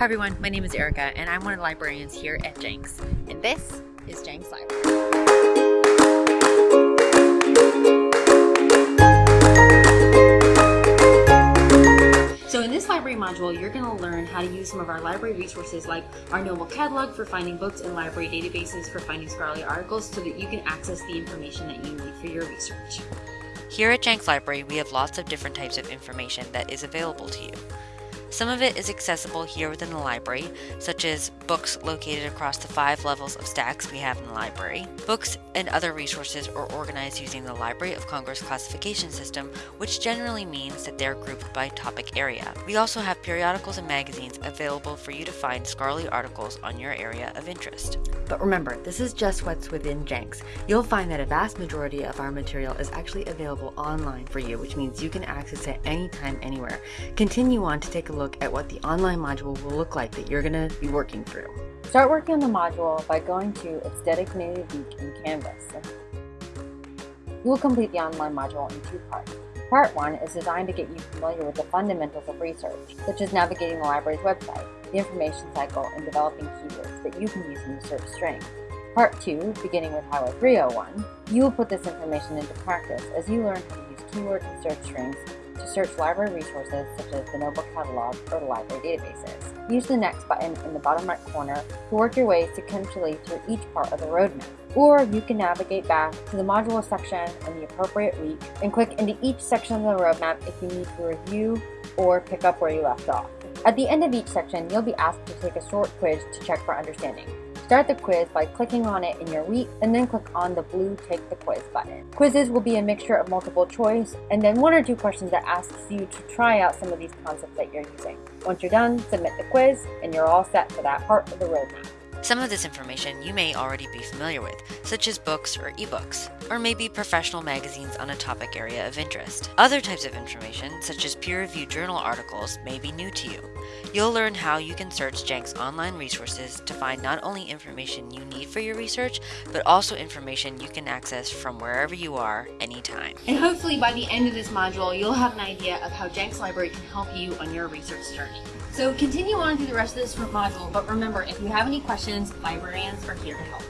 Hi everyone, my name is Erica and I'm one of the librarians here at Jenks. And this is Jenks Library. So in this library module, you're going to learn how to use some of our library resources like our Noble Catalog for finding books and library databases for finding scholarly articles so that you can access the information that you need for your research. Here at Jenks Library, we have lots of different types of information that is available to you. Some of it is accessible here within the library, such as books located across the five levels of stacks we have in the library. Books and other resources are organized using the Library of Congress classification system, which generally means that they're grouped by topic area. We also have periodicals and magazines available for you to find scholarly articles on your area of interest. But remember, this is just what's within Jenks. You'll find that a vast majority of our material is actually available online for you, which means you can access it anytime, anywhere. Continue on to take a look at what the online module will look like that you're going to be working through. Start working on the module by going to its designated week in Canvas. You will complete the online module in two parts. Part 1 is designed to get you familiar with the fundamentals of research, such as navigating the library's website, the information cycle, and developing keywords that you can use in the search string. Part 2, beginning with Highway 301, you will put this information into practice as you learn how to use keywords and search strings to search library resources such as the Noble Catalog or the library databases. Use the Next button in the bottom right corner to work your way sequentially through each part of the roadmap. Or you can navigate back to the module section in the appropriate week and click into each section of the roadmap if you need to review or pick up where you left off. At the end of each section, you'll be asked to take a short quiz to check for understanding. Start the quiz by clicking on it in your week and then click on the blue Take the Quiz button. Quizzes will be a mixture of multiple choice and then one or two questions that asks you to try out some of these concepts that you're using. Once you're done, submit the quiz and you're all set for that part of the roadmap. Some of this information you may already be familiar with, such as books or ebooks, or maybe professional magazines on a topic area of interest. Other types of information, such as peer-reviewed journal articles, may be new to you. You'll learn how you can search Jenks online resources to find not only information you need for your research, but also information you can access from wherever you are, anytime. And hopefully by the end of this module, you'll have an idea of how Jenks Library can help you on your research journey. So continue on through the rest of this module, but remember, if you have any questions, librarians are here to help.